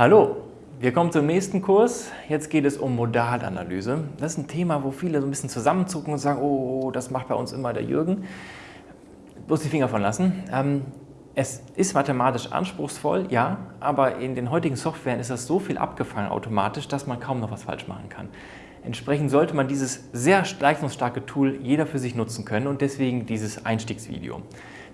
Hallo, wir kommen zum nächsten Kurs. Jetzt geht es um Modalanalyse. Das ist ein Thema, wo viele so ein bisschen zusammenzucken und sagen, oh, das macht bei uns immer der Jürgen. Bloß die Finger von lassen. Ähm, es ist mathematisch anspruchsvoll, ja, aber in den heutigen Softwaren ist das so viel abgefangen automatisch, dass man kaum noch was falsch machen kann. Entsprechend sollte man dieses sehr leistungsstarke Tool jeder für sich nutzen können und deswegen dieses Einstiegsvideo.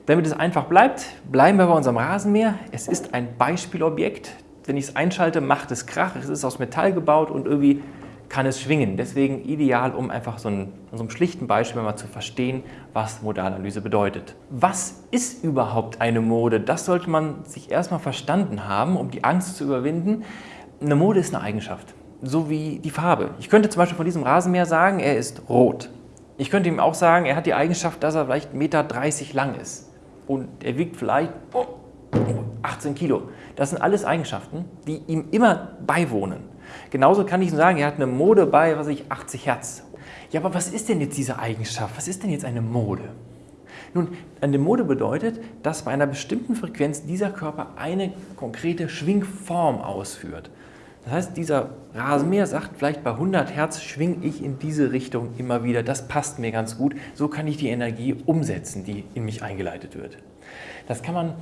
Damit es einfach bleibt, bleiben wir bei unserem Rasenmäher. Es ist ein Beispielobjekt. Wenn ich es einschalte, macht es Krach. Es ist aus Metall gebaut und irgendwie kann es schwingen. Deswegen ideal, um einfach so, ein, so einem schlichten Beispiel mal zu verstehen, was Modalanalyse bedeutet. Was ist überhaupt eine Mode? Das sollte man sich erstmal verstanden haben, um die Angst zu überwinden. Eine Mode ist eine Eigenschaft, so wie die Farbe. Ich könnte zum Beispiel von diesem Rasenmäher sagen, er ist rot. Ich könnte ihm auch sagen, er hat die Eigenschaft, dass er vielleicht 1,30 Meter lang ist. Und er wiegt vielleicht 18 Kilo. Das sind alles Eigenschaften, die ihm immer beiwohnen. Genauso kann ich sagen, er hat eine Mode bei, was ich, 80 Hertz. Ja, aber was ist denn jetzt diese Eigenschaft? Was ist denn jetzt eine Mode? Nun, eine Mode bedeutet, dass bei einer bestimmten Frequenz dieser Körper eine konkrete Schwingform ausführt. Das heißt, dieser Rasenmäher sagt vielleicht bei 100 Hertz schwinge ich in diese Richtung immer wieder. Das passt mir ganz gut. So kann ich die Energie umsetzen, die in mich eingeleitet wird. Das kann man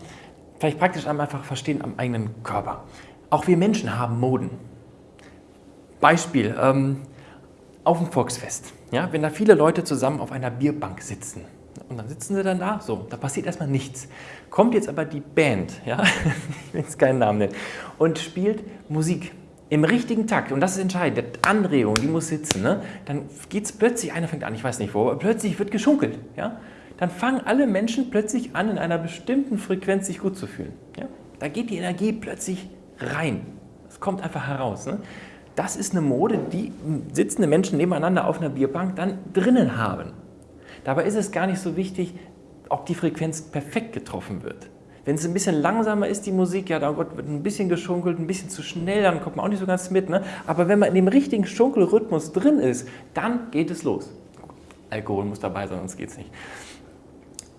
vielleicht praktisch einfach verstehen am eigenen Körper. Auch wir Menschen haben Moden. Beispiel, ähm, auf dem Volksfest, ja, wenn da viele Leute zusammen auf einer Bierbank sitzen und dann sitzen sie dann da, so, da passiert erstmal nichts. Kommt jetzt aber die Band, ja, ich will jetzt keinen Namen nennen, und spielt Musik im richtigen Takt, und das ist entscheidend, die Anregung, die muss sitzen, ne? dann geht es plötzlich, einer fängt an, ich weiß nicht wo, aber plötzlich wird geschunkelt. Ja? Dann fangen alle Menschen plötzlich an, in einer bestimmten Frequenz sich gut zu fühlen. Ja? Da geht die Energie plötzlich rein. Es kommt einfach heraus. Ne? Das ist eine Mode, die sitzende Menschen nebeneinander auf einer Bierbank dann drinnen haben. Dabei ist es gar nicht so wichtig, ob die Frequenz perfekt getroffen wird. Wenn es ein bisschen langsamer ist, die Musik, ja, dann wird ein bisschen geschunkelt, ein bisschen zu schnell, dann kommt man auch nicht so ganz mit. Ne? Aber wenn man in dem richtigen Schunkelrhythmus drin ist, dann geht es los. Alkohol muss dabei sein, sonst geht es nicht.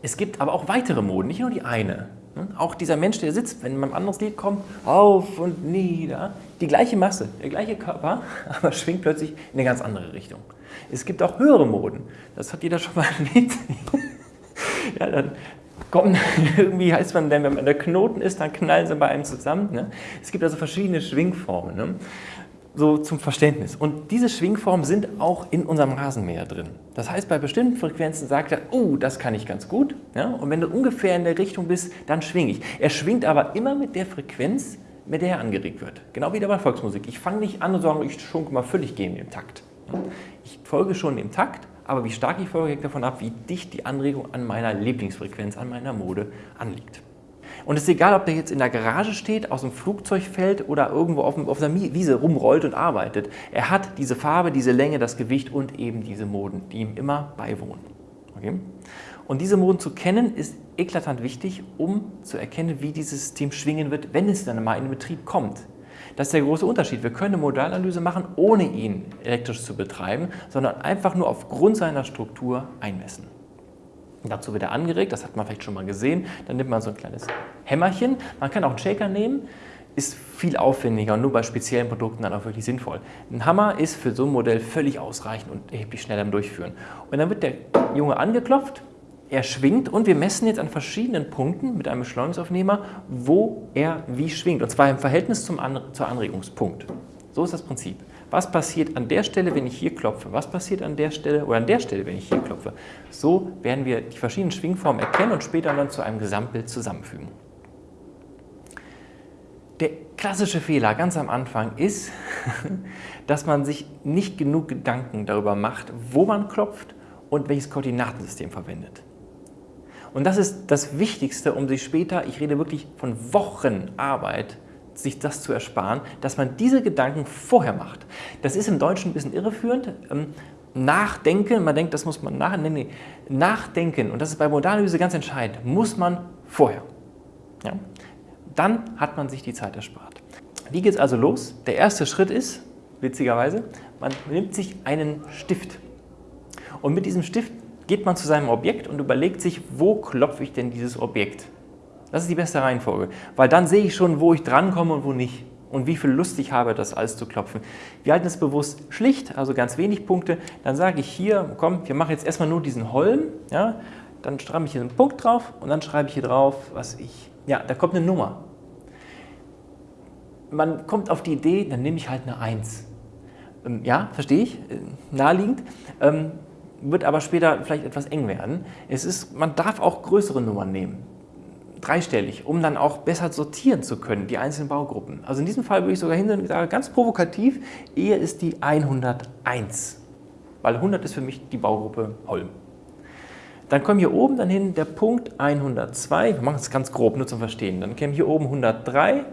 Es gibt aber auch weitere Moden, nicht nur die eine. Ne? Auch dieser Mensch, der sitzt, wenn man ein anderes Lied kommt, auf und nieder, die gleiche Masse, der gleiche Körper, aber schwingt plötzlich in eine ganz andere Richtung. Es gibt auch höhere Moden. Das hat jeder schon mal erlebt. ja, dann kommen, irgendwie heißt man denn, wenn man der Knoten ist, dann knallen sie bei einem zusammen. Ne? Es gibt also verschiedene Schwingformen. Ne? So zum Verständnis. Und diese Schwingformen sind auch in unserem Rasenmäher drin. Das heißt, bei bestimmten Frequenzen sagt er, oh, das kann ich ganz gut. Ja? Und wenn du ungefähr in der Richtung bist, dann schwinge ich. Er schwingt aber immer mit der Frequenz, mit der er angeregt wird. Genau wie bei Volksmusik. Ich fange nicht an und sage, ich schunk mal völlig gegen den Takt. Ich folge schon dem Takt, aber wie stark ich folge, hängt davon ab, wie dicht die Anregung an meiner Lieblingsfrequenz, an meiner Mode anliegt. Und es ist egal, ob der jetzt in der Garage steht, aus dem Flugzeug fällt oder irgendwo auf, auf der Wiese rumrollt und arbeitet. Er hat diese Farbe, diese Länge, das Gewicht und eben diese Moden, die ihm immer beiwohnen. Okay? Und diese Moden zu kennen, ist eklatant wichtig, um zu erkennen, wie dieses System schwingen wird, wenn es dann mal in den Betrieb kommt. Das ist der große Unterschied. Wir können eine Modalanalyse machen, ohne ihn elektrisch zu betreiben, sondern einfach nur aufgrund seiner Struktur einmessen. Dazu wird er angeregt, das hat man vielleicht schon mal gesehen. Dann nimmt man so ein kleines Hämmerchen. Man kann auch einen Shaker nehmen, ist viel aufwendiger und nur bei speziellen Produkten dann auch wirklich sinnvoll. Ein Hammer ist für so ein Modell völlig ausreichend und erheblich schneller im Durchführen. Und dann wird der Junge angeklopft, er schwingt und wir messen jetzt an verschiedenen Punkten mit einem Beschleunigungsaufnehmer, wo er wie schwingt. Und zwar im Verhältnis zum An zur Anregungspunkt. So ist das Prinzip. Was passiert an der Stelle, wenn ich hier klopfe? Was passiert an der Stelle oder an der Stelle, wenn ich hier klopfe? So werden wir die verschiedenen Schwingformen erkennen und später dann zu einem Gesamtbild zusammenfügen. Der klassische Fehler ganz am Anfang ist, dass man sich nicht genug Gedanken darüber macht, wo man klopft und welches Koordinatensystem verwendet. Und das ist das Wichtigste, um sich später, ich rede wirklich von Wochen Arbeit, sich das zu ersparen, dass man diese Gedanken vorher macht. Das ist im Deutschen ein bisschen irreführend. Ähm, nachdenken, man denkt, das muss man nach, nee, nee. nachdenken, und das ist bei Modalanalyse ganz entscheidend, muss man vorher. Ja? Dann hat man sich die Zeit erspart. Wie geht es also los? Der erste Schritt ist, witzigerweise, man nimmt sich einen Stift. Und mit diesem Stift geht man zu seinem Objekt und überlegt sich, wo klopfe ich denn dieses Objekt? Das ist die beste Reihenfolge, weil dann sehe ich schon, wo ich drankomme und wo nicht. und wie viel Lust ich habe, das alles zu klopfen. Wir halten es bewusst schlicht, also ganz wenig Punkte. Dann sage ich hier, komm, wir machen jetzt erstmal nur diesen Holm. Ja? Dann schreibe ich hier einen Punkt drauf und dann schreibe ich hier drauf, was ich, ja, da kommt eine Nummer. Man kommt auf die Idee, dann nehme ich halt eine 1. Ähm, ja, verstehe ich, äh, naheliegend. Ähm, wird aber später vielleicht etwas eng werden. Es ist, man darf auch größere Nummern nehmen, dreistellig, um dann auch besser sortieren zu können, die einzelnen Baugruppen. Also in diesem Fall würde ich sogar hingehen und sagen, ganz provokativ, eher ist die 101, weil 100 ist für mich die Baugruppe Holm. Dann kommen hier oben dann hin der Punkt 102, wir machen es ganz grob, nur zum Verstehen. Dann käme hier oben 103,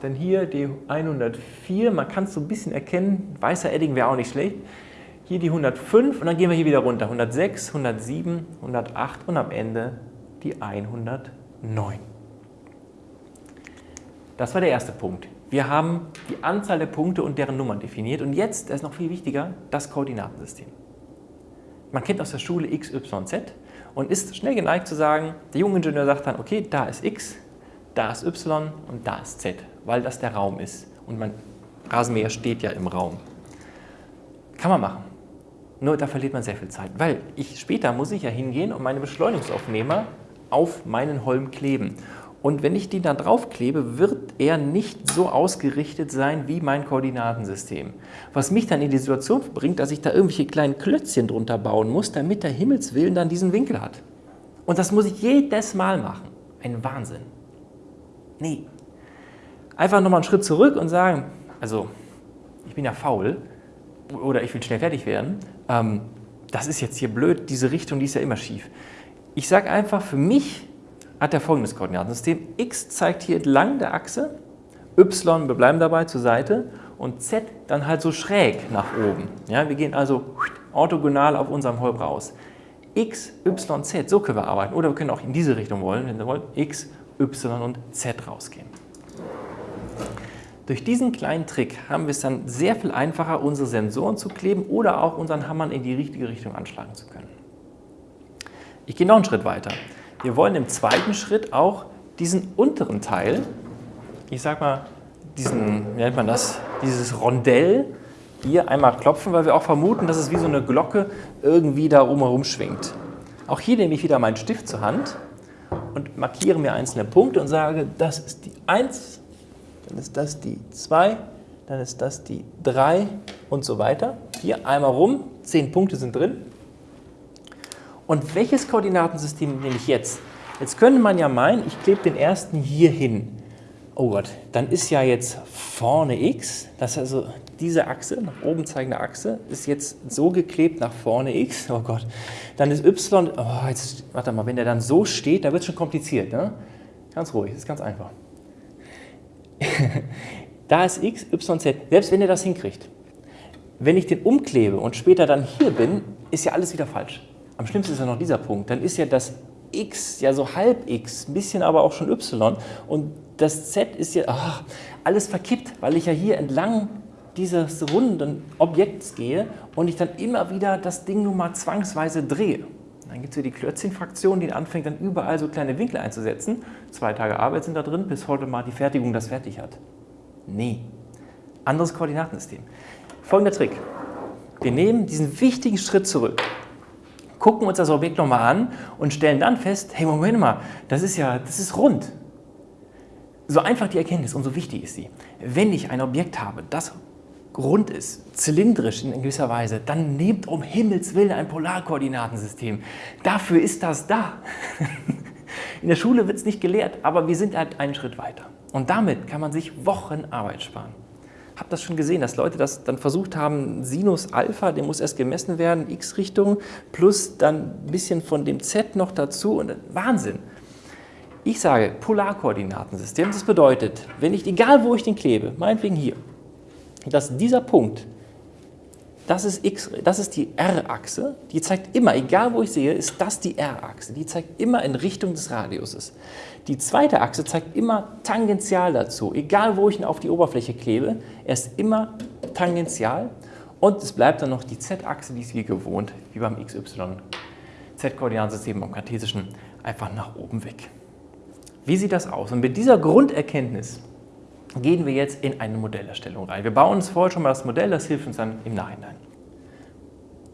dann hier die 104, man kann es so ein bisschen erkennen, weißer Edding wäre auch nicht schlecht hier die 105 und dann gehen wir hier wieder runter. 106, 107, 108 und am Ende die 109. Das war der erste Punkt. Wir haben die Anzahl der Punkte und deren Nummern definiert und jetzt, das ist noch viel wichtiger, das Koordinatensystem. Man kennt aus der Schule x, y, z und ist schnell geneigt zu sagen, der junge Ingenieur sagt dann, okay, da ist x, da ist y und da ist z, weil das der Raum ist und mein Rasenmäher steht ja im Raum. Kann man machen. Nur da verliert man sehr viel Zeit, weil ich, später muss ich ja hingehen und meine Beschleunigungsaufnehmer auf meinen Holm kleben. Und wenn ich den da drauf klebe, wird er nicht so ausgerichtet sein wie mein Koordinatensystem. Was mich dann in die Situation bringt, dass ich da irgendwelche kleinen Klötzchen drunter bauen muss, damit der Himmelswillen dann diesen Winkel hat. Und das muss ich jedes Mal machen. Ein Wahnsinn. Nee. Einfach nochmal einen Schritt zurück und sagen, also ich bin ja faul, oder ich will schnell fertig werden, ähm, das ist jetzt hier blöd, diese Richtung, die ist ja immer schief. Ich sage einfach, für mich hat er folgendes Koordinatensystem. x zeigt hier entlang der Achse, y, wir bleiben dabei, zur Seite und z dann halt so schräg nach oben. Ja, wir gehen also orthogonal auf unserem Holm raus. x, y, z, so können wir arbeiten. Oder wir können auch in diese Richtung wollen, wenn wir wollen, x, y und z rausgehen. Durch diesen kleinen Trick haben wir es dann sehr viel einfacher, unsere Sensoren zu kleben oder auch unseren Hammern in die richtige Richtung anschlagen zu können. Ich gehe noch einen Schritt weiter. Wir wollen im zweiten Schritt auch diesen unteren Teil, ich sag mal, diesen, wie nennt man das, dieses Rondell hier einmal klopfen, weil wir auch vermuten, dass es wie so eine Glocke irgendwie da herum schwingt. Auch hier nehme ich wieder meinen Stift zur Hand und markiere mir einzelne Punkte und sage, das ist die 1, dann ist das die 2, dann ist das die 3 und so weiter. Hier einmal rum, 10 Punkte sind drin. Und welches Koordinatensystem nehme ich jetzt? Jetzt könnte man ja meinen, ich klebe den ersten hier hin. Oh Gott, dann ist ja jetzt vorne x, das ist also diese Achse, nach oben zeigende Achse, ist jetzt so geklebt nach vorne x. Oh Gott, dann ist y, oh jetzt, warte mal, wenn der dann so steht, da wird es schon kompliziert. Ne? Ganz ruhig, ist ganz einfach. da ist x, y, z, selbst wenn ihr das hinkriegt. Wenn ich den umklebe und später dann hier bin, ist ja alles wieder falsch. Am schlimmsten ist ja noch dieser Punkt. Dann ist ja das x ja so halb x, ein bisschen aber auch schon y und das z ist ja ach, alles verkippt, weil ich ja hier entlang dieses runden Objekts gehe und ich dann immer wieder das Ding nur mal zwangsweise drehe. Dann gibt es hier die Klötzchen-Fraktion, die anfängt dann überall so kleine Winkel einzusetzen. Zwei Tage Arbeit sind da drin, bis heute mal die Fertigung das fertig hat. Nee, anderes Koordinatensystem. Folgender Trick. Wir nehmen diesen wichtigen Schritt zurück, gucken uns das Objekt nochmal an und stellen dann fest, hey Moment mal, das ist ja, das ist rund. So einfach die Erkenntnis und so wichtig ist sie. Wenn ich ein Objekt habe, das rund ist, zylindrisch in gewisser Weise, dann nehmt um Himmels Willen ein Polarkoordinatensystem. Dafür ist das da. In der Schule wird es nicht gelehrt, aber wir sind halt einen Schritt weiter. Und damit kann man sich Wochen Arbeit sparen. Habt das schon gesehen, dass Leute das dann versucht haben, Sinus Alpha, der muss erst gemessen werden, x-Richtung, plus dann ein bisschen von dem z noch dazu und Wahnsinn. Ich sage Polarkoordinatensystem, das bedeutet, wenn ich, egal wo ich den klebe, meinetwegen hier, dass dieser Punkt, das ist, X, das ist die R-Achse, die zeigt immer, egal wo ich sehe, ist das die R-Achse, die zeigt immer in Richtung des Radiuses. Die zweite Achse zeigt immer tangential dazu, egal wo ich ihn auf die Oberfläche klebe, er ist immer tangential und es bleibt dann noch die Z-Achse, die ist wie gewohnt, wie beim XY. Z-Koordinatensystem am kartesischen einfach nach oben weg. Wie sieht das aus? Und mit dieser Grunderkenntnis gehen wir jetzt in eine Modellerstellung rein. Wir bauen uns vorher schon mal das Modell, das hilft uns dann im Nachhinein.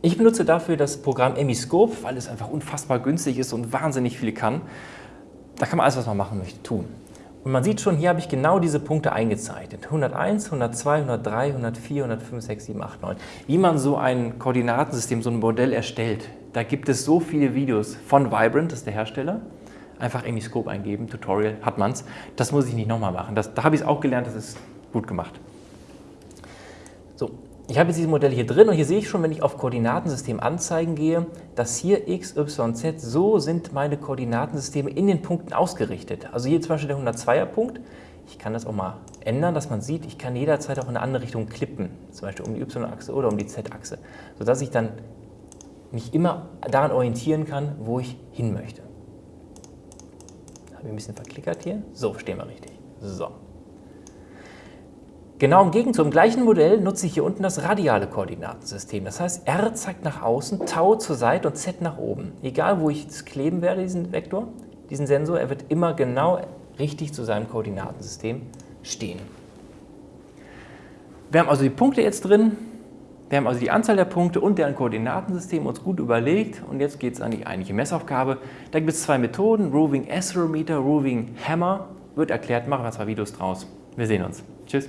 Ich benutze dafür das Programm Emiscope, weil es einfach unfassbar günstig ist und wahnsinnig viel kann. Da kann man alles, was man machen möchte, tun. Und man sieht schon, hier habe ich genau diese Punkte eingezeichnet. 101, 102, 103, 104, 105, 6, 7, 8, 9. Wie man so ein Koordinatensystem, so ein Modell erstellt. Da gibt es so viele Videos von Vibrant, das ist der Hersteller. Einfach Emiscope eingeben, Tutorial, hat man es. Das muss ich nicht nochmal machen. Das, da habe ich es auch gelernt, das ist gut gemacht. So, ich habe jetzt dieses Modell hier drin und hier sehe ich schon, wenn ich auf Koordinatensystem anzeigen gehe, dass hier x, y, z, so sind meine Koordinatensysteme in den Punkten ausgerichtet. Also hier zum Beispiel der 102er Punkt. Ich kann das auch mal ändern, dass man sieht, ich kann jederzeit auch in eine andere Richtung klippen, zum Beispiel um die y-Achse oder um die z-Achse, sodass ich dann mich immer daran orientieren kann, wo ich hin möchte. Ein bisschen verklickert hier? So, stehen wir richtig. So. Genau im Gegenzug, im gleichen Modell nutze ich hier unten das radiale Koordinatensystem. Das heißt, R zeigt nach außen, Tau zur Seite und Z nach oben. Egal, wo ich es kleben werde, diesen Vektor, diesen Sensor, er wird immer genau richtig zu seinem Koordinatensystem stehen. Wir haben also die Punkte jetzt drin, wir haben also die Anzahl der Punkte und deren Koordinatensystem uns gut überlegt und jetzt geht es an die eigentliche Messaufgabe. Da gibt es zwei Methoden, Roving Accelerometer, Roving Hammer, wird erklärt, machen wir zwei Videos draus. Wir sehen uns. Tschüss.